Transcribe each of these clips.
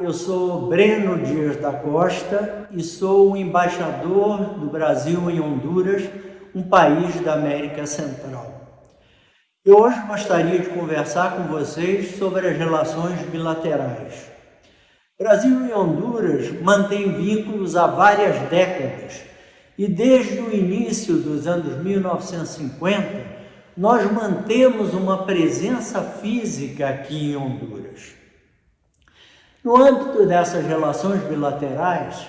eu sou Breno Dias da Costa e sou o embaixador do Brasil em Honduras, um país da América Central. Eu hoje gostaria de conversar com vocês sobre as relações bilaterais. Brasil e Honduras mantêm vínculos há várias décadas e desde o início dos anos 1950 nós mantemos uma presença física aqui em Honduras. No âmbito dessas relações bilaterais,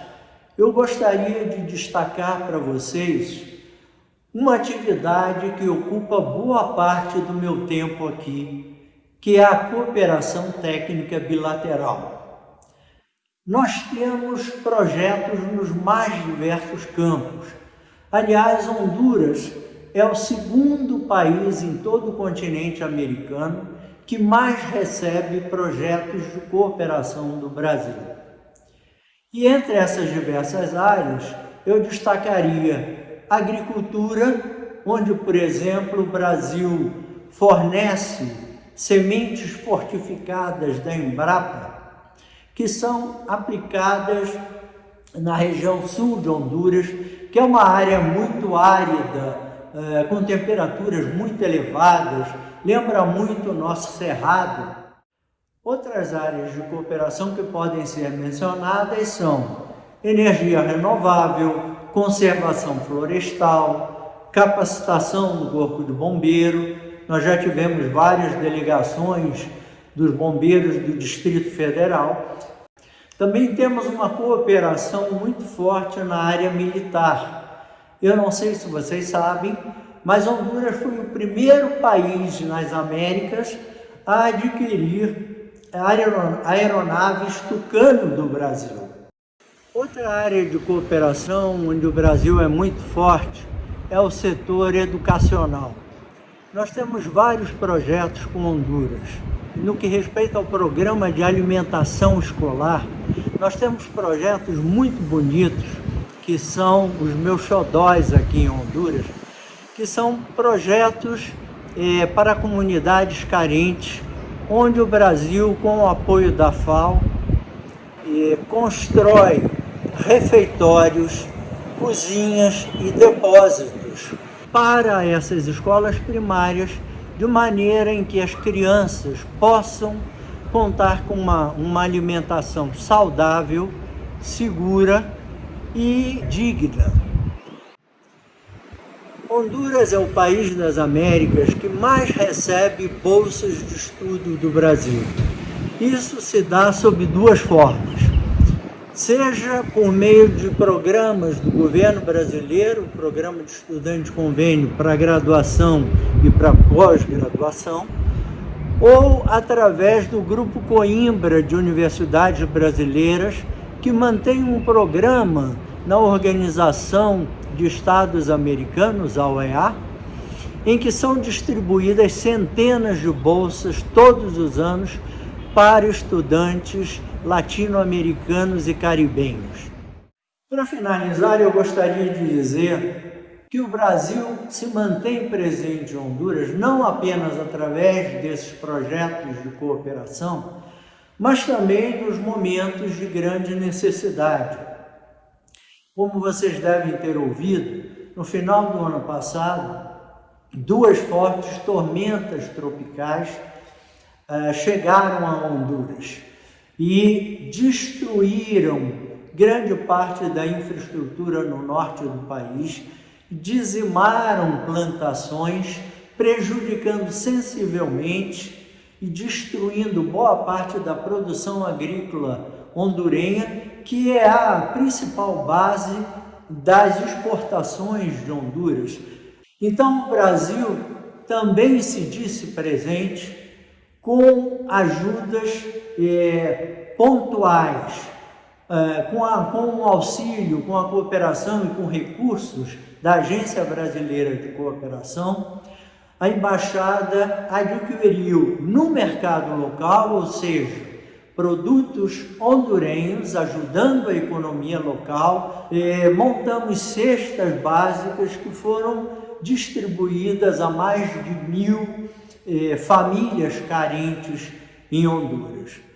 eu gostaria de destacar para vocês uma atividade que ocupa boa parte do meu tempo aqui, que é a cooperação técnica bilateral. Nós temos projetos nos mais diversos campos. Aliás, Honduras é o segundo país em todo o continente americano que mais recebe projetos de cooperação do Brasil. E entre essas diversas áreas, eu destacaria agricultura, onde, por exemplo, o Brasil fornece sementes fortificadas da Embrapa, que são aplicadas na região sul de Honduras, que é uma área muito árida é, com temperaturas muito elevadas, lembra muito o nosso cerrado. Outras áreas de cooperação que podem ser mencionadas são energia renovável, conservação florestal, capacitação do corpo de bombeiro. Nós já tivemos várias delegações dos bombeiros do Distrito Federal. Também temos uma cooperação muito forte na área militar, eu não sei se vocês sabem, mas Honduras foi o primeiro país nas Américas a adquirir aeronaves Tucano do Brasil. Outra área de cooperação onde o Brasil é muito forte é o setor educacional. Nós temos vários projetos com Honduras. No que respeita ao programa de alimentação escolar, nós temos projetos muito bonitos que são os meus xodóis aqui em Honduras, que são projetos é, para comunidades carentes, onde o Brasil, com o apoio da FAO, é, constrói refeitórios, cozinhas e depósitos para essas escolas primárias, de maneira em que as crianças possam contar com uma, uma alimentação saudável, segura e digna. Honduras é o país das Américas que mais recebe bolsas de estudo do Brasil. Isso se dá sob duas formas. Seja por meio de programas do governo brasileiro, o programa de estudante convênio para graduação e para pós-graduação, ou através do Grupo Coimbra de Universidades Brasileiras, que mantém um programa na Organização de Estados Americanos, a OEA, em que são distribuídas centenas de bolsas todos os anos para estudantes latino-americanos e caribenhos. Para finalizar, eu gostaria de dizer que o Brasil se mantém presente em Honduras não apenas através desses projetos de cooperação, mas também nos momentos de grande necessidade. Como vocês devem ter ouvido, no final do ano passado, duas fortes tormentas tropicais uh, chegaram a Honduras e destruíram grande parte da infraestrutura no norte do país, dizimaram plantações, prejudicando sensivelmente e destruindo boa parte da produção agrícola hondurenha, que é a principal base das exportações de Honduras. Então o Brasil também se disse presente com ajudas é, pontuais, é, com, a, com o auxílio, com a cooperação e com recursos da Agência Brasileira de Cooperação, a embaixada adquiriu no mercado local, ou seja, produtos hondurenhos, ajudando a economia local, eh, montamos cestas básicas que foram distribuídas a mais de mil eh, famílias carentes em Honduras.